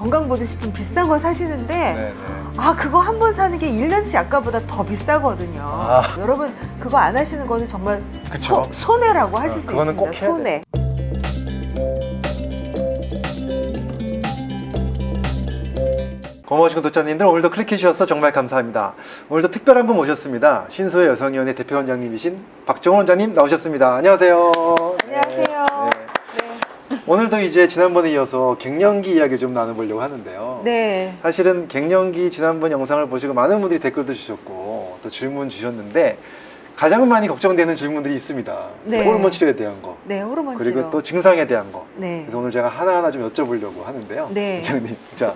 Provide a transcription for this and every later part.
건강보조식품 비싼 거 사시는데 네네. 아 그거 한 번 사는 게 1년치 아까보다 더 비싸거든요 아. 여러분 그거 안 하시는 거는 정말. 소, 손해라고 하실 어, 수 있습니다 꼭 손해 고마우신 구독자님들 오늘도 클릭해 주셔서 정말 감사합니다. 오늘도 특별한 분 모셨습니다. 신소의 여성위원회 대표 원장님이신 박정원 원장님 나오셨습니다. 안녕하세요. 안녕하세요. 오늘도 이제 지난번에 이어서 갱년기 이야기 좀 나눠보려고 하는데요. 네. 사실은 갱년기 지난번 영상을 보시고 많은 분들이 댓글도 주셨고 또 질문 주셨는데 가장 많이 걱정되는 질문들이 있습니다. 네. 호르몬 치료에 대한 거 네, 호르몬 그리고 치료. 또 증상에 대한 거 네. 그래서 오늘 제가 하나하나 좀 여쭤보려고 하는데요. 네. 원장님, 자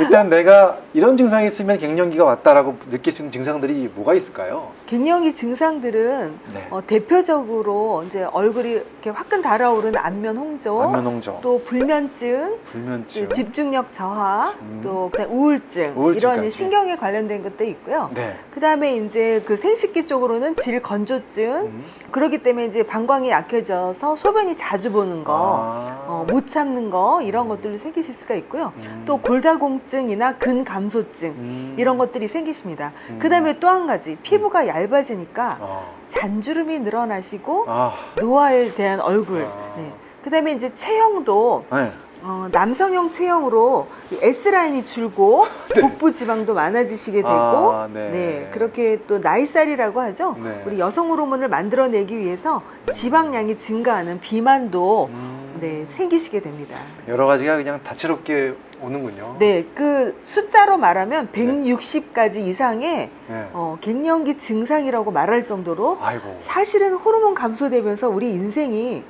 일단 내가 이런 증상이 있으면 갱년기가 왔다라고 느낄 수 있는 증상들이 뭐가 있을까요? 갱년기 증상들은 네. 어, 대표적으로 이제 얼굴이 이렇게 화끈 달아오르는 안면 홍조, 안면 홍조, 또 불면증, 불면증, 그 집중력 저하, 음. 또 그다음 우울증, 우울증까지. 이런 신경에 관련된 것도 있고요. 네. 그다음에 이제 그 생식기 쪽으로는 질 건조증, 음. 그렇기 때문에 이제 방광이 약해져서 소변이 자주 보는 거, 아. 어, 못 참는 거 이런 음. 것들이 생기실 수가 있고요. 음. 또 골다공증이나 근감소증 음. 이런 것들이 생기십니다. 음. 그다음에 또 한 가지 피부가 얇아지니까 아. 잔주름이 늘어나시고 아. 노화에 대한 얼굴. 아. 네. 그 다음에 이제 체형도 네. 어, 남성형 체형으로 S 라인이 줄고 복부 지방도 많아지시게 되고 아, 네. 네. 그렇게 또 나이살이라고 하죠. 네. 우리 여성 호르몬을 만들어내기 위해서 지방량이 증가하는 비만도 음. 네, 생기시게 됩니다. 여러 가지가 그냥 다채롭게 오는군요. 네, 그 숫자로 말하면 160가지 이상의 네. 어, 갱년기 증상이라고 말할 정도로 아이고. 사실은 호르몬 감소되면서 우리 인생이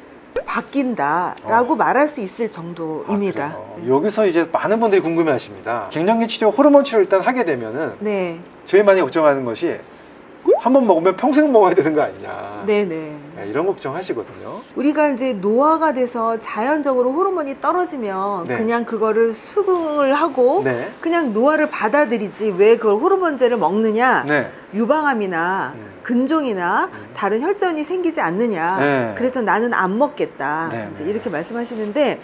바뀐다라고 말할 수 있을 정도입니다. 아, 그래요? 여기서 이제 많은 분들이 궁금해하십니다. 갱년기 치료, 호르몬 치료 를 일단 하게 되면은 네, 제일 많이 걱정하는 것이 한 번 먹으면 평생 먹어야 되는 거 아니냐. 네, 네. 네, 이런 걱정하시거든요. 우리가 이제 노화가 돼서 자연적으로 호르몬이 떨어지면 네. 그냥 그거를 수긍을 하고 네. 그냥 노화를 받아들이지 왜 그걸 호르몬제를 먹느냐 네. 유방암이나 음. 근종이나 음. 다른 혈전이 생기지 않느냐 네. 그래서 나는 안 먹겠다 네, 이제 네. 이렇게 말씀하시는데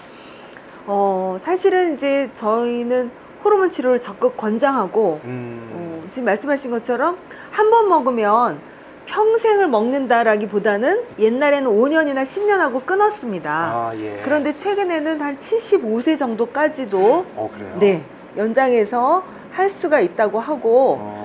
어, 사실은 이제 저희는 호르몬 치료를 적극 권장하고 음. 어, 지금 말씀하신 것처럼 한 번 먹으면 평생을 먹는다라기보다는 옛날에는 5년이나 10년 하고 끊었습니다. 아, 예. 그런데 최근에는 한 75세 정도까지도 어, 그래요? 네 연장해서 할 수가 있다고 하고 어.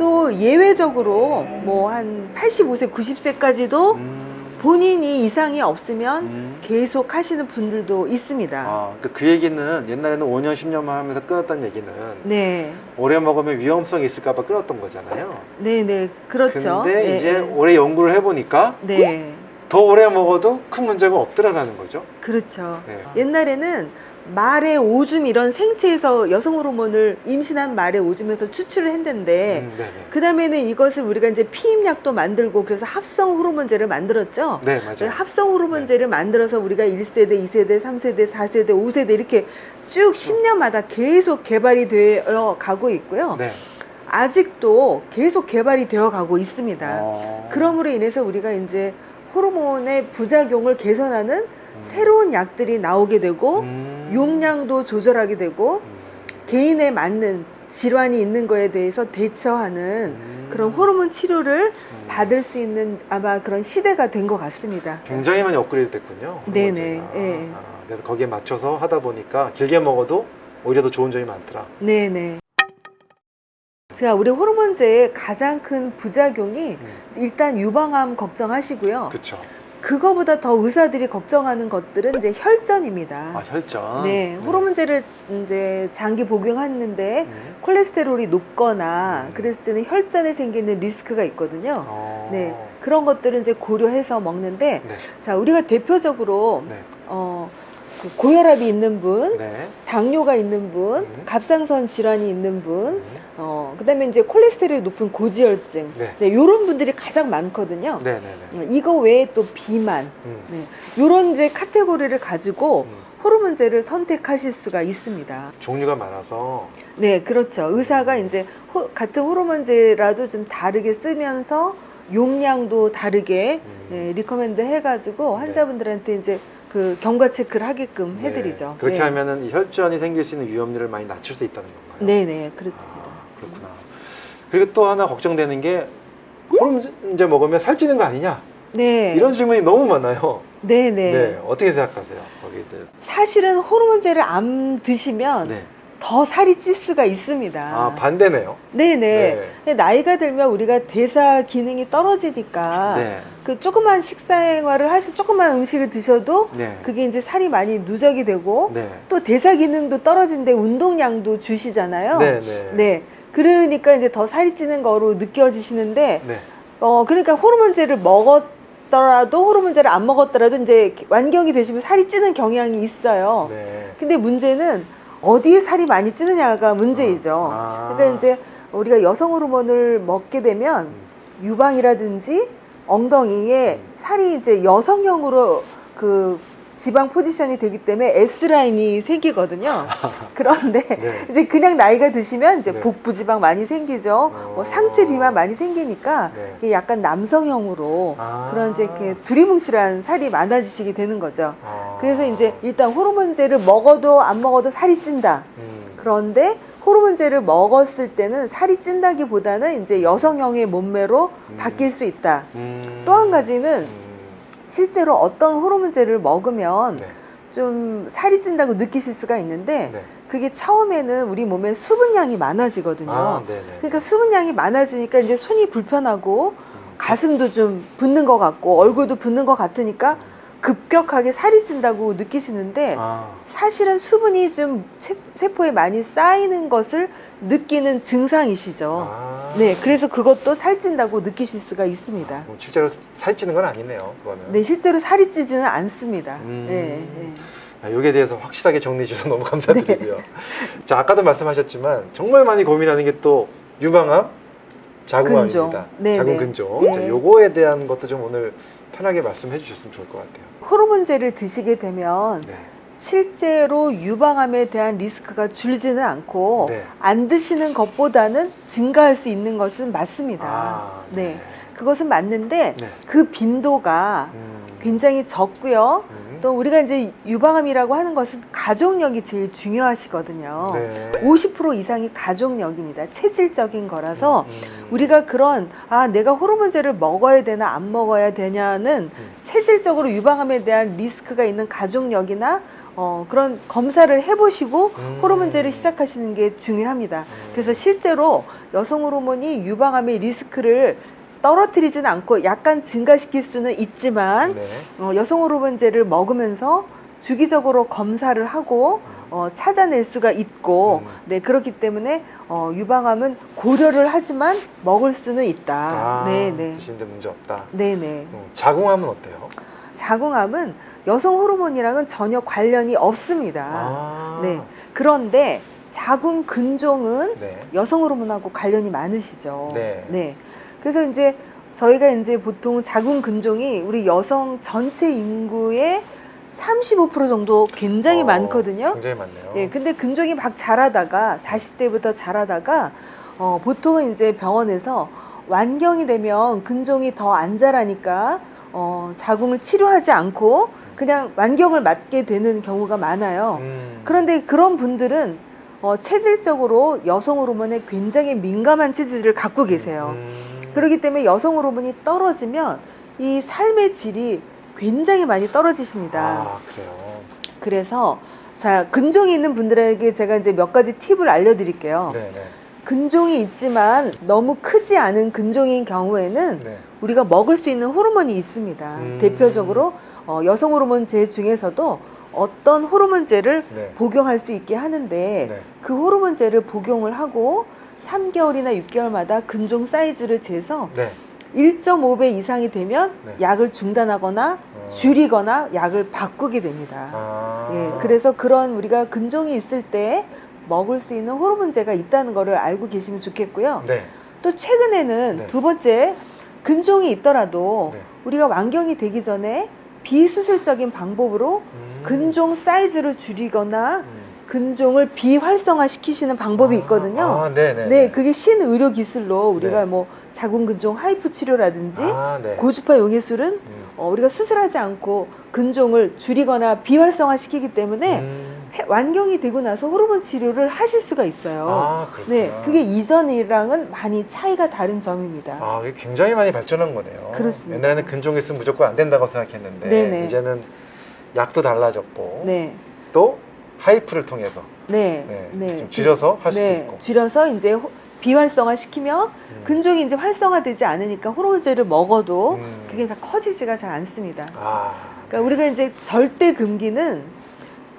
또 예외적으로 뭐 한 85세, 90세까지도 음. 본인이 이상이 없으면 음. 계속 하시는 분들도 있습니다. 아, 그, 그 얘기는 옛날에는 5년, 10년만 하면서 끊었다는 얘기는 네, 오래 먹으면 위험성이 있을까봐 끊었던 거잖아요. 네, 네, 그렇죠. 근데 네, 이제 네. 오래 연구를 해보니까 네, 더 오래 먹어도 큰 문제가 없더라라는 거죠. 그렇죠. 네. 옛날에는 말의 오줌 이런 생체에서 여성 호르몬을 임신한 말의 오줌에서 추출을 했는데 음. 그 다음에는 이것을 우리가 이제 피임약도 만들고 그래서 합성 호르몬제를 만들었죠. 네, 맞아요. 합성 호르몬제를 만들어서 우리가 1세대, 2세대, 3세대, 4세대, 5세대 이렇게 쭉 10년마다 계속 개발이 되어 가고 있고요. 네. 아직도 계속 개발이 되어 가고 있습니다. 어. 그럼으로 인해서 우리가 이제 호르몬의 부작용을 개선하는 음. 새로운 약들이 나오게 되고 음. 용량도 조절하게 되고 음. 개인에 맞는 질환이 있는 거에 대해서 대처하는 음. 그런 호르몬 치료를 음. 받을 수 있는 아마 그런 시대가 된 것 같습니다. 굉장히 많이 업그레이드 됐군요. 네네. 예. 아, 그래서 거기에 맞춰서 하다 보니까 길게 먹어도 오히려 더 좋은 점이 많더라. 네네. 제가 우리 호르몬제의 가장 큰 부작용이 음. 일단 유방암 걱정하시고요. 그렇죠. 그거보다 더 의사들이 걱정하는 것들은 이제 혈전입니다. 아 혈전. 네, 호르몬제를 이제 장기 복용했는데 음. 콜레스테롤이 높거나 음. 그랬을 때는 혈전에 생기는 리스크가 있거든요. 어. 네, 그런 것들은 이제 고려해서 먹는데 네. 자 우리가 대표적으로 네. 어, 그 고혈압이 있는 분, 네. 당뇨가 있는 분, 음. 갑상선 질환이 있는 분, 음. 어, 그 다음에 이제 콜레스테롤이 높은 고지혈증, 네. 네, 이런 분들이 가장 많거든요. 네, 네, 네. 어, 이거 외에 또 비만, 음. 네, 이런 이제 카테고리를 가지고 음. 호르몬제를 선택하실 수가 있습니다. 종류가 많아서 네, 그렇죠. 의사가 이제 호- 같은 호르몬제라도 좀 다르게 쓰면서 용량도 다르게 음. 네, recommend 해가지고 환자분들한테 이제 그 경과 체크를 하게끔 네. 해드리죠. 그렇게 네. 하면은 이 혈전이 생길 수 있는 위험률을 많이 낮출 수 있다는 건가요? 네네 그렇습니다. 아, 그렇구나. 그리고 또 하나 걱정되는 게 호르몬제 먹으면 살찌는 거 아니냐? 네. 이런 질문이 너무 많아요. 네네. 네. 어떻게 생각하세요? 거기에 대해서. 사실은 호르몬제를 안 드시면 네. 더 살이 찔 수가 있습니다. 아, 반대네요. 네네. 네. 나이가 들면 우리가 대사 기능이 떨어지니까 네. 그 조그만 식사생활을 하시 조그만 음식을 드셔도 네. 그게 이제 살이 많이 누적이 되고 네. 또 대사 기능도 떨어진데 운동량도 주시잖아요. 네. 네. 네. 그러니까 이제 더 살이 찌는 거로 느껴지시는데 네. 어 그러니까 호르몬제를 먹었 더라도 호르몬제를 안 먹었더라도 이제 완경이 되시면 살이 찌는 경향이 있어요. 네. 근데 문제는 어디에 살이 많이 찌느냐가 문제이죠. 아. 그러니까 이제 우리가 여성 호르몬을 먹게 되면 음. 유방이라든지 엉덩이에 음. 살이 이제 여성형으로 그 지방 포지션이 되기 때문에 S 라인이 생기거든요. 그런데 네. 이제 그냥 나이가 드시면 이제 네. 복부 지방 많이 생기죠. 어. 뭐 상체 비만 많이 생기니까 네. 이게 약간 남성형으로 아. 그런 이제 이렇게 두리뭉실한 살이 많아지시게 되는 거죠. 아. 그래서 이제 일단 호르몬제를 먹어도 안 먹어도 살이 찐다. 음. 그런데 호르몬제를 먹었을 때는 살이 찐다기보다는 이제 여성형의 몸매로 음. 바뀔 수 있다. 음. 또한 가지는 음. 실제로 어떤 호르몬제를 먹으면 네. 좀 살이 찐다고 느끼실 수가 있는데 네. 그게 처음에는 우리 몸에 수분량이 많아지거든요. 아, 네, 네. 그러니까 수분량이 많아지니까 이제 손이 불편하고 음. 가슴도 좀 붓는 것 같고 얼굴도 붓는 것 같으니까 급격하게 살이 찐다고 느끼시는데 아. 사실은 수분이 좀 세- 세포에 많이 쌓이는 것을 느끼는 증상이시죠. 아. 네, 그래서 그것도 살찐다고 느끼실 수가 있습니다. 뭐 실제로 살찌는 건 아니네요. 그거는. 네, 실제로 살이 찌지는 않습니다. 음. 네, 네. 아, 여기에 대해서 확실하게 정리해 주셔서 너무 감사드리고요. 네. 자, 아까도 말씀하셨지만 정말 많이 고민하는 게 또 유방암, 자궁암입니다. 네, 자궁 네. 근종. 네. 자, 요거에 대한 것도 좀 오늘 편하게 말씀해 주셨으면 좋을 것 같아요. 호르몬제를 드시게 되면 네. 실제로 유방암에 대한 리스크가 줄지는 않고 네. 안 드시는 것보다는 증가할 수 있는 것은 맞습니다. 아, 네. 그것은 맞는데 네. 그 빈도가 음. 굉장히 적고요. 음. 또 우리가 이제 유방암이라고 하는 것은 가족력이 제일 중요하시거든요. 네. 50% 이상이 가족력입니다. 체질적인 거라서 음. 우리가 그런 아 내가 호르몬제를 먹어야 되나 안 먹어야 되냐는 음. 체질적으로 유방암에 대한 리스크가 있는 가족력이나 어, 그런 검사를 해보시고 음. 호르몬제를 시작하시는 게 중요합니다. 음. 그래서 실제로 여성 호르몬이 유방암의 리스크를 떨어뜨리지는 않고 약간 증가시킬 수는 있지만 네. 어, 여성 호르몬제를 먹으면서 주기적으로 검사를 하고 어, 찾아낼 수가 있고 음. 네 그렇기 때문에 어, 유방암은 고려를 하지만 먹을 수는 있다. 아, 네네. 드시는데 문제 없다. 네네. 음, 자궁암은 어때요? 자궁암은 여성 호르몬이랑은 전혀 관련이 없습니다. 아. 네. 그런데 자궁 근종은 네. 여성 호르몬하고 관련이 많으시죠. 네. 그래서 이제 저희가 이제 보통 자궁 근종이 우리 여성 전체 인구의 35% 정도 굉장히 어, 많거든요. 굉장히 많네요. 예, 근데 근종이 막 자라다가 40대부터 자라다가 어, 보통은 이제 병원에서 완경이 되면 근종이 더 안 자라니까 어, 자궁을 치료하지 않고 그냥 완경을 맞게 되는 경우가 많아요. 음. 그런데 그런 분들은 어, 체질적으로 여성 호르몬에 굉장히 민감한 체질을 갖고 계세요. 음. 그렇기 때문에 여성 호르몬이 떨어지면 이 삶의 질이 굉장히 많이 떨어지십니다. 아, 그래요. 그래서 자 근종이 있는 분들에게 제가 이제 몇 가지 팁을 알려 드릴게요. 네, 네. 근종이 있지만 너무 크지 않은 근종인 경우에는 네. 우리가 먹을 수 있는 호르몬이 있습니다. 음. 대표적으로 어, 여성 호르몬제 중에서도 어떤 호르몬제를 네. 복용할 수 있게 하는데 네. 그 호르몬제를 복용을 하고 3개월이나 6개월마다 근종 사이즈를 재서 네. 1.5배 이상이 되면 네. 약을 중단하거나 어. 줄이거나 약을 바꾸게 됩니다. 아. 예, 그래서 그런 우리가 근종이 있을 때 먹을 수 있는 호르몬제가 있다는 거를 알고 계시면 좋겠고요. 네. 또 최근에는 네. 두 번째 근종이 있더라도 네. 우리가 완경이 되기 전에 비수술적인 방법으로 음. 근종 사이즈를 줄이거나 음. 근종을 비활성화 시키시는 방법이 있거든요. 아, 네, 네. 네, 그게 신의료 기술로 우리가 네. 뭐 자궁근종 하이프 치료라든지 아, 네. 고주파 용해술은 음. 어, 우리가 수술하지 않고 근종을 줄이거나 비활성화 시키기 때문에 음. 폐- 완경이 되고 나서 호르몬 치료를 하실 수가 있어요. 아, 그렇구나. 네, 그게 이전이랑은 많이 차이가 다른 점입니다. 아, 이게 굉장히 많이 발전한 거네요. 그렇습니다. 옛날에는 근종이 있으면 무조건 안 된다고 생각했는데 네네. 이제는 약도 달라졌고 네, 또 하이프를 통해서 네, 네, 좀 줄여서 할 수도 네, 있고. 줄여서 이제 호- 비활성화 시키면 음. 근종이 이제 활성화되지 않으니까 호르몬제를 먹어도 음. 그게 다 커지지가 잘 않습니다. 아, 그러니까 우리가 이제 절대 금기는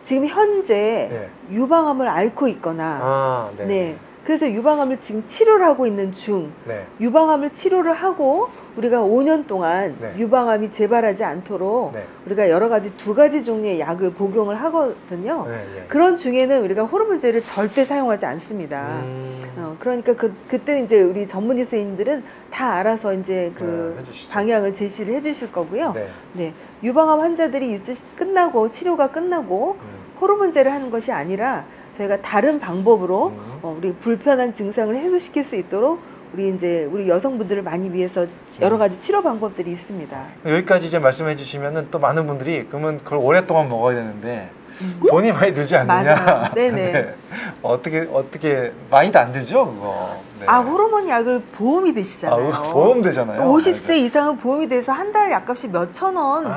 지금 현재 네. 유방암을 앓고 있거나 아, 네. 네. 그래서 유방암을 지금 치료를 하고 있는 중 네. 유방암을 치료를 하고 우리가 5년 동안 네. 유방암이 재발하지 않도록 네. 우리가 여러 가지 두 가지 종류의 약을 복용을 하거든요. 네, 예. 그런 중에는 우리가 호르몬제를 절대 사용하지 않습니다. 음. 어, 그러니까 그, 그때 이제 우리 전문의 선생님들은 다 알아서 이제 그 네. 방향을 제시를 해주실 거고요. 네. 네. 유방암 환자들이 있으시, 끝나고 치료가 끝나고 음. 호르몬제를 하는 것이 아니라 저희가 다른 방법으로 음. 어, 우리 불편한 증상을 해소시킬 수 있도록 우리 이제 우리 여성분들을 많이 위해서 여러 음. 가지 치료 방법들이 있습니다. 여기까지 이제 말씀해 주시면은 또 많은 분들이 그러면 그걸 오랫동안 먹어야 되는데 음. 돈이 많이 들지 않느냐? 네네. 네. 어떻게 어떻게 많이도 안 들죠, 그거. 네. 아 호르몬 약을 보험이 아, 되시잖아요. 그거 보험 되잖아요. 50세 이상은 보험이 돼서 한 달 약값이 몇 천 원 정도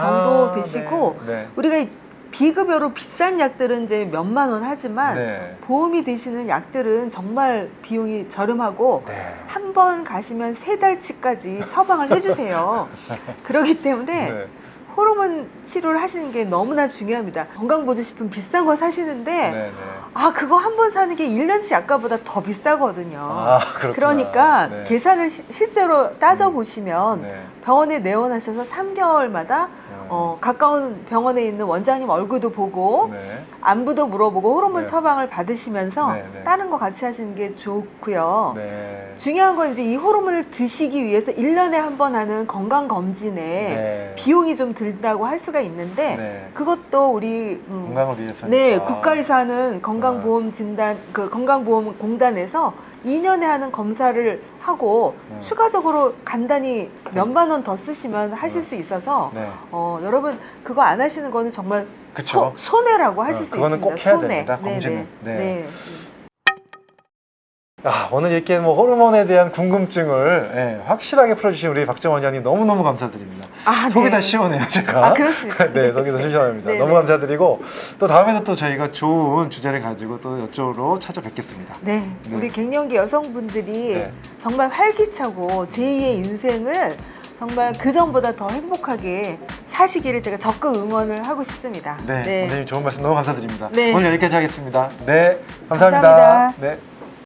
아, 되시고 네. 네. 우리가 이 비급여로 비싼 약들은 이제 몇만 원 하지만 네. 보험이 되시는 약들은 정말 비용이 저렴하고 네. 한번 가시면 세 달치까지 처방을 해주세요. 그렇기 때문에 네. 호르몬 치료를 하시는 게 너무나 중요합니다. 건강 보조식품 비싼 거 사시는데 네. 네. 아 그거 한 번 사는 게 1년치 약값보다 더 비싸거든요. 아. 그러니까 네. 계산을 시- 실제로 따져보시면 네. 병원에 내원하셔서 3개월마다 어, 가까운 병원에 있는 원장님 얼굴도 보고 네. 안부도 물어보고 호르몬 네. 처방을 받으시면서 네, 네. 다른 거 같이 하시는 게 좋고요. 네. 중요한 건 이제 이 호르몬을 드시기 위해서 1년에 한 번 하는 건강 검진에 네. 비용이 좀 들다고 할 수가 있는데 네. 그것도 우리 음, 건강을 위해서. 네 국가에서 하는 건강 보험 아. 진단 그 건강보험 공단에서 2년에 하는 검사를 하고 음. 추가적으로 간단히 몇만 원 더 쓰시면 하실 네. 수 있어서 네. 어, 여러분 그거 안 하시는 거는 정말 그쵸. 소, 손해라고 하실 어, 수 그거는 있습니다. 꼭 해야 손해. 됩니다, 네, 검진은. 네. 네. 네. 아, 오늘 이렇게 뭐 호르몬에 대한 궁금증을 예, 확실하게 풀어주신 우리 박정 원장님 너무너무 감사드립니다. 아, 속이 네. 다 시원해요, 제가. 아, 그렇습니다. 네, 속이 다 시원합니다. 네, 너무 네. 감사드리고 또 다음에도 또 저희가 좋은 주제를 가지고 또 이쪽으로 찾아뵙겠습니다. 네, 네. 우리 갱년기 여성분들이 네. 정말 활기차고 제2의 인생을 정말 그 전보다 더 행복하게 사시기를 제가 적극 응원을 하고 싶습니다. 네, 원장님 좋은 말씀 너무 감사드립니다. 네. 오늘 여기까지 하겠습니다. 네, 감사합니다. 감사합니다. 네.